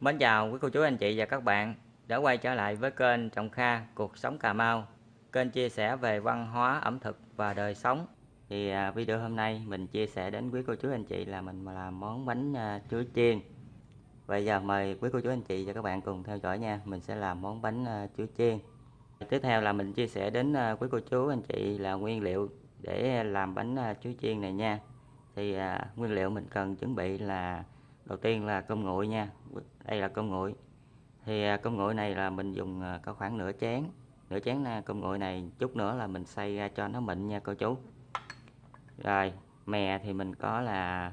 Mến chào quý cô chú anh chị và các bạn đã quay trở lại với kênh Trọng Kha Cuộc Sống Cà Mau. Kênh chia sẻ về văn hóa, ẩm thực và đời sống. Thì à, video hôm nay mình chia sẻ đến quý cô chú anh chị là mình làm món bánh à, chuối chiên. Bây giờ mời quý cô chú anh chị và các bạn cùng theo dõi nha. Mình sẽ làm món bánh à, chuối chiên. Tiếp theo là mình chia sẻ đến quý cô chú anh chị là nguyên liệu để làm bánh chuối chiên này nha. Thì nguyên liệu mình cần chuẩn bị là đầu tiên là cơm nguội nha. Đây là cơm nguội. Thì à, cơm nguội này là mình dùng à, có khoảng nửa chén. Nửa chén à, cơm nguội này chút nữa là mình xay ra cho nó mịn nha cô chú. Rồi, mè thì mình có là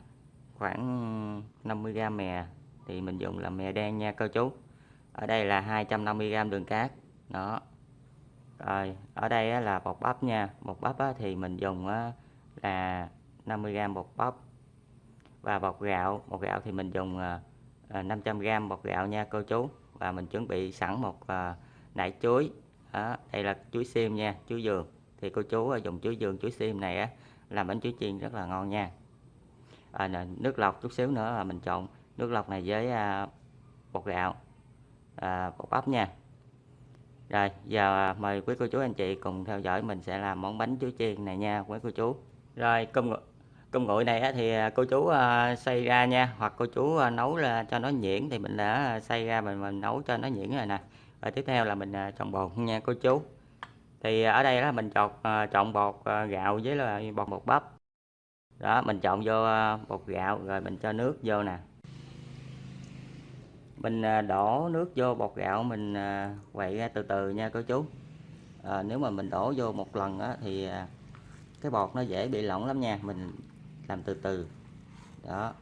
khoảng 50g mè. Thì mình dùng là mè đen nha cô chú. Ở đây là 250g đường cát. Đó. Rồi, ở đây là bột bắp nha. Bột bắp thì mình dùng là 50g bột bắp và bột gạo bột gạo thì mình dùng à, à, 500g bột gạo nha cô chú. Và mình chuẩn bị sẵn một à, nải chuối. Đó, đây là chuối xiêm nha chuối dường thì cô chú dùng chuối dường chuối xiêm này á làm bánh chuối chiên rất là ngon nha. À, nước lọc chút xíu nữa là mình trộn nước lọc này với à, bột gạo à, bột bắp nha. Rồi giờ mời quý cô chú anh chị cùng theo dõi mình sẽ làm món bánh chuối chiên này nha quý cô chú. Rồi cơm cơm nguội này thì à, cô chú à, xay ra nha hoặc cô chú à, nấu ra cho nó nhuyễn thì mình đã xay ra mình, mình nấu cho nó nhuyễn rồi nè. Và tiếp theo là mình trộn bột nha cô chú. Thì ở đây là mình chọn trộn bột gạo với là bột bột bắp. Đó mình trộn vô bột gạo rồi mình cho nước vô nè. Mình đổ nước vô bột gạo mình quậy ra từ từ nha cô chú. À, nếu mà mình đổ vô một lần á, thì cái bột nó dễ bị lỏng lắm nha mình làm từ từ. Đó.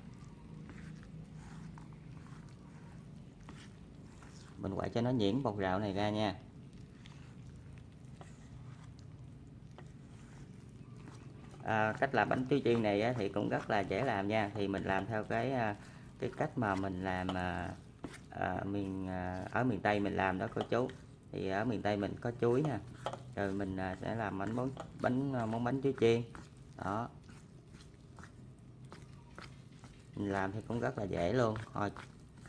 Mình quậy cho nó nhuyễn bột gạo này ra nha. À, cách làm bánh chuối chiên này thì cũng rất là dễ làm nha. Thì mình làm theo cái à, cái cách mà mình làm à, mình miền à, ở miền Tây mình làm đó cô chú. Thì ở miền Tây mình có chuối nè. Rồi mình à, sẽ làm bánh món bánh à, món bánh chuối chiên. Đó mình làm thì cũng rất là dễ luôn. Thôi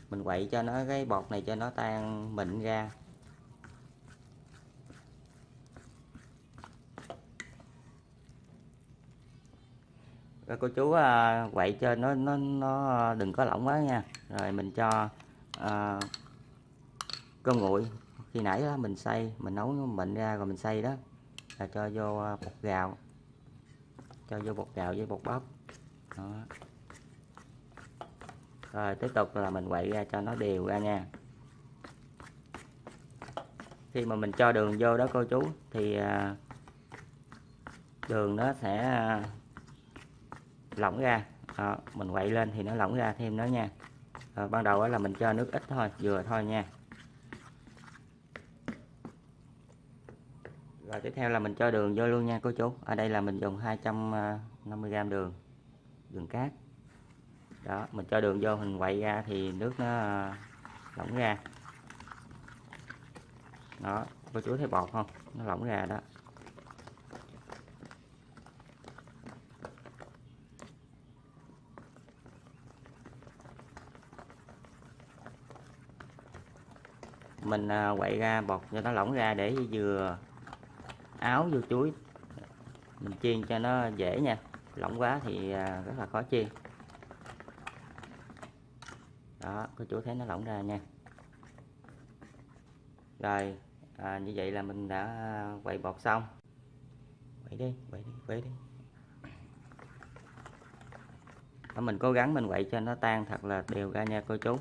mình quậy cho nó cái bột này cho nó tan mịn ra. Rồi cô chú à, quậy cho nó nó nó đừng có lỏng quá nha. Rồi mình cho à, cơm nguội. Khi nãy đó mình xay mình nấu nó mịn ra rồi mình xay đó. Là cho vô à, bột gạo. Cho vô bột gạo với bột bắp. Đó rồi tiếp tục là mình quậy ra cho nó đều ra nha. Khi mà mình cho đường vô đó cô chú thì à, đường nó sẽ à, lỏng ra. Đó, mình quậy lên thì nó lỏng ra thêm nữa nha. Rồi, ban đầu là mình cho nước ít thôi vừa thôi nha. Rồi tiếp theo là mình cho đường vô luôn nha cô chú. Ở đây là mình dùng 250g à, đường đường cát đó, mình cho đường vô, mình quậy ra thì nước nó ờ, lỏng ra. Đó, cô chú thấy bọt không? Nó lỏng ra đó. Mình ờ, quậy ra, bọt cho nó lỏng ra để vừa áo vô chuối. Mình chiên cho nó dễ nha, lỏng quá thì ờ, rất là khó chiên đó cô chú thấy nó lỏng ra nha. Rồi à, như vậy là mình đã quậy bột xong. Quậy đi quậy đi quậy đi. Đó, mình cố gắng mình quậy cho nó tan thật là đều ra nha cô chú.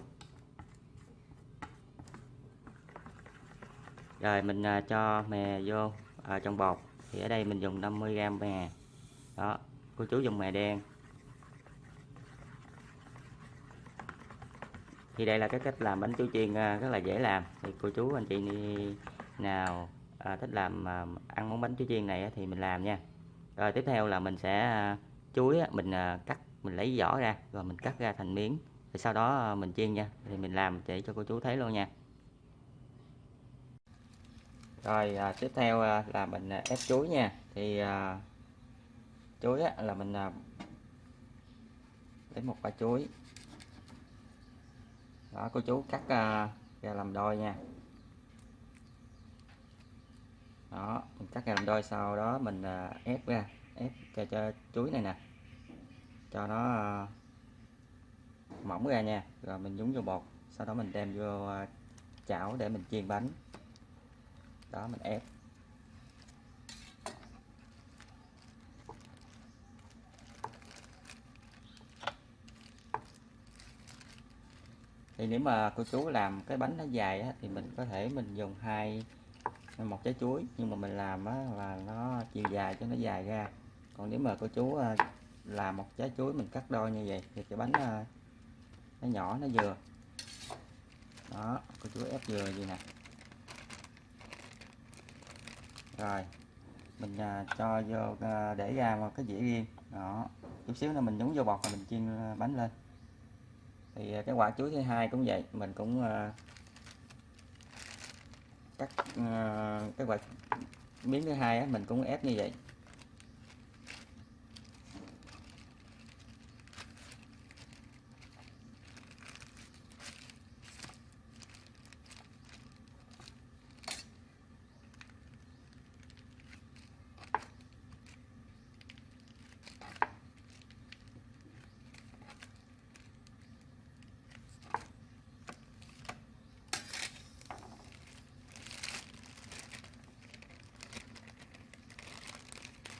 Rồi mình à, cho mè vô à, trong bột thì ở đây mình dùng 50g mè. Đó cô chú dùng mè đen. Thì đây là cái cách làm bánh chuối chiên à, rất là dễ làm. Thì cô chú anh chị nào à, thích làm à, ăn món bánh chuối chiên này thì mình làm nha. Rồi tiếp theo là mình sẽ à, chuối mình à, cắt mình lấy vỏ ra rồi mình cắt ra thành miếng. Thì sau đó à, mình chiên nha thì mình làm để cho cô chú thấy luôn nha. Rồi à, tiếp theo à, là mình à, ép chuối nha. Thì à, chuối á, là mình à, lấy một quả chuối đó, cô chú cắt à, ra làm đôi nha. Đó, mình cắt ra làm đôi sau đó mình à, ép ra, ép cho cho chuối này nè. Cho nó à, mỏng ra nha, rồi mình nhúng vô bột, sau đó mình đem vô chảo để mình chiên bánh. Đó, mình ép. Thì nếu mà cô chú làm cái bánh nó dài á, thì mình có thể mình dùng hai một trái chuối. Nhưng mà mình làm á, là nó chiều dài cho nó dài ra. Còn nếu mà cô chú ờ, làm một trái chuối mình cắt đôi như vậy thì cái bánh ờ, nó nhỏ nó vừa. Đó cô chú ép vừa gì nè. Rồi mình ờ, cho vô để ra một cái dĩa riêng. Đó chút xíu nữa mình nhúng vô bọt và mình chiên bánh lên thì à, cái quả chuối thứ hai cũng vậy, mình cũng à, cắt à, cái quả miếng thứ hai mình cũng ép như vậy.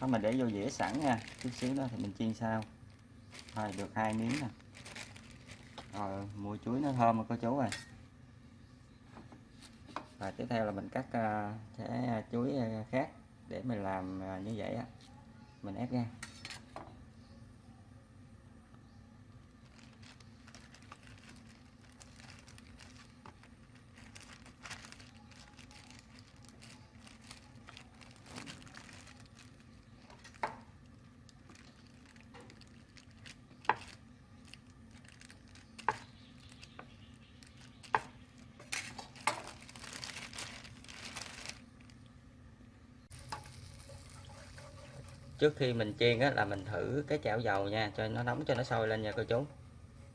Đó mà để vô dĩa sẵn nha. Chút xíu đó thì mình chiên sao, rồi được hai miếng nè. Rồi mùi chuối nó thơm rồi cô chú rồi và tiếp theo là mình cắt à, cái à, chuối à, khác để mình làm như vậy á. Mình ép ra. Trước khi mình chiên á, là mình thử cái chảo dầu nha cho nó nóng cho nó sôi lên nha cô chú.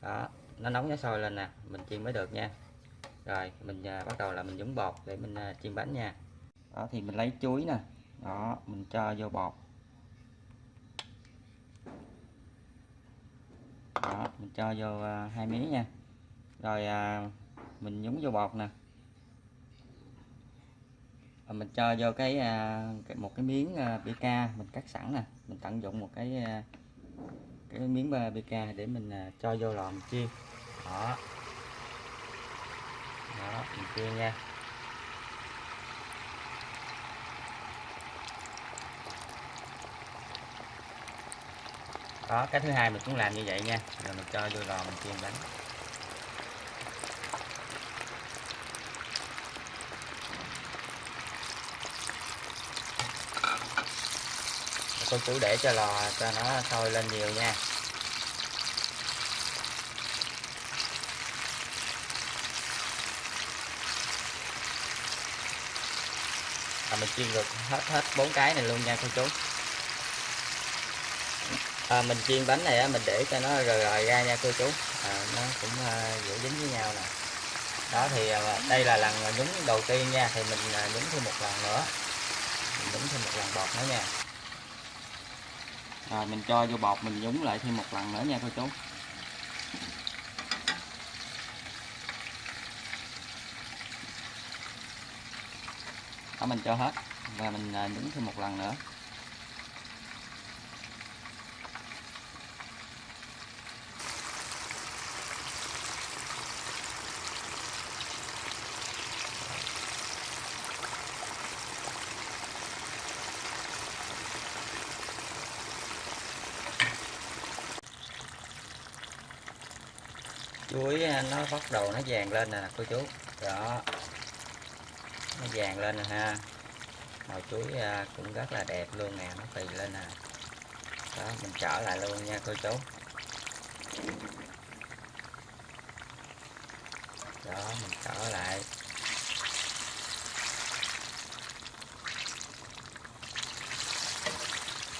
Đó nó nóng nó sôi lên nè mình chiên mới được nha. Rồi mình à, bắt đầu là mình nhúng bột để mình à, chiên bánh nha. Đó thì mình lấy chuối nè. Đó mình cho vô bột. Đó mình cho vô à, hai miếng nha. Rồi à, mình nhúng vô bột nè mình cho vô cái, à, cái một cái miếng à, BK mình cắt sẵn nè. Mình tận dụng một cái à, cái miếng BK để mình cho vô lò mình chiên. Đó. Đó mình chiên nha. Đó cái thứ hai mình cũng làm như vậy nha. Rồi mình cho vô lò mình chiên bánh. Cô chú để cho lò cho nó sôi lên nhiều nha. À, mình chiên được hết hết bốn cái này luôn nha cô chú. À, mình chiên bánh này á, mình để cho nó rời rời ra nha cô chú. À, nó cũng à, giữ dính với nhau nè. Đó thì à, đây là lần nhúng đầu tiên nha thì mình uh, nhúng thêm một lần nữa. Mình nhúng thêm một lần bọt nữa nha rồi mình cho vô bột mình nhúng lại thêm một lần nữa nha cô chú. Đó, mình cho hết. Và mình à, nhúng thêm một lần nữa. Chuối à, nó bắt đầu nó vàng lên nè, cô chú. Đó. Nó vàng lên nè ha. Màu chuối à, cũng rất là đẹp luôn nè, nó phì lên nè. Đó, mình trở lại luôn nha, cô chú. Đó, mình trở lại.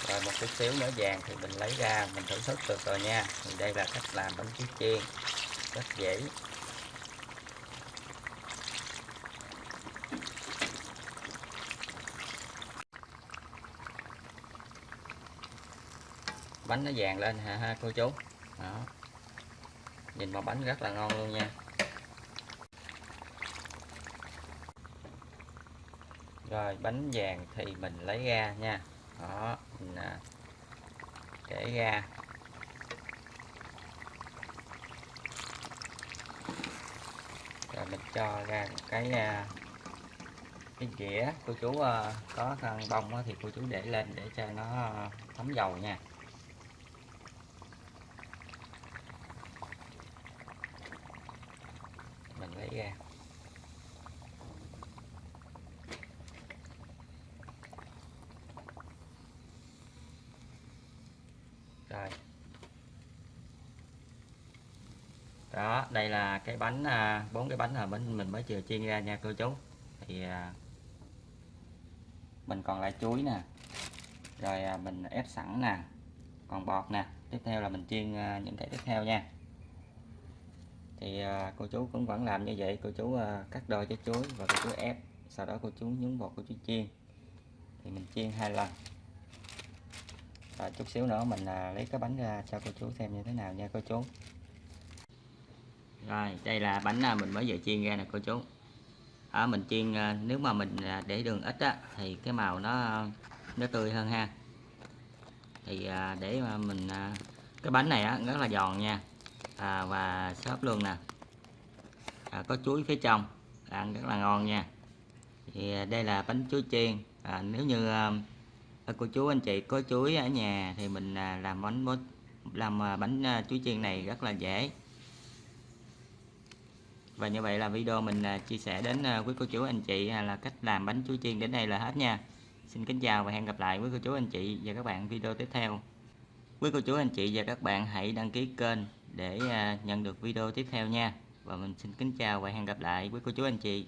Rồi một chút xíu nữa vàng thì mình lấy ra, mình thưởng thức được rồi nha. Thì đây là cách làm bánh chuối chiên rất dễ. Bánh nó vàng lên hả, ha, cô chú? Đó. Nhìn mà bánh rất là ngon luôn nha. Rồi, bánh vàng thì mình lấy ra nha. Đó, mình à, để ra. Rồi mình cho ra một cái à, cái dĩa. Cô chú à, có khăn bông thì cô chú để lên để cho nó à, thấm dầu nha. Mình lấy ra rồi đó, đây là cái bánh à, bốn cái bánh là bánh mình mới vừa chiên ra nha cô chú. Thì à, mình còn lại chuối nè, rồi à, mình ép sẵn nè, còn bọt nè. Tiếp theo là mình chiên những cái tiếp theo nha. Thì cô chú cũng vẫn làm như vậy, cô chú cắt đôi trái chuối và cô chú ép, sau đó cô chú nhúng bột cô chú chiên. Thì mình chiên hai lần. Rồi chút xíu nữa mình lấy cái bánh ra cho cô chú xem như thế nào nha cô chú rồi đây là bánh à, mình mới vừa chiên ra nè cô chú. Ở mình chiên à, nếu mà mình để đường ít á thì cái màu nó nó tươi hơn ha. Thì để mà mình cái bánh này á rất là giòn nha. À, và xốp luôn nè. À, có chuối phía trong ăn rất là ngon nha. Thì đây là bánh chuối chiên. À, nếu như à, cô chú anh chị có chuối ở nhà thì mình làm bánh làm bánh chuối chiên này rất là dễ và như vậy là video mình à, chia sẻ đến à, quý cô chú, anh chị là cách làm bánh chuối chiên đến đây là hết nha. Xin kính chào và hẹn gặp lại quý cô chú, anh chị và các bạn video tiếp theo. Quý cô chú, anh chị và các bạn hãy đăng ký kênh để à, nhận được video tiếp theo nha. Và mình xin kính chào và hẹn gặp lại quý cô chú, anh chị.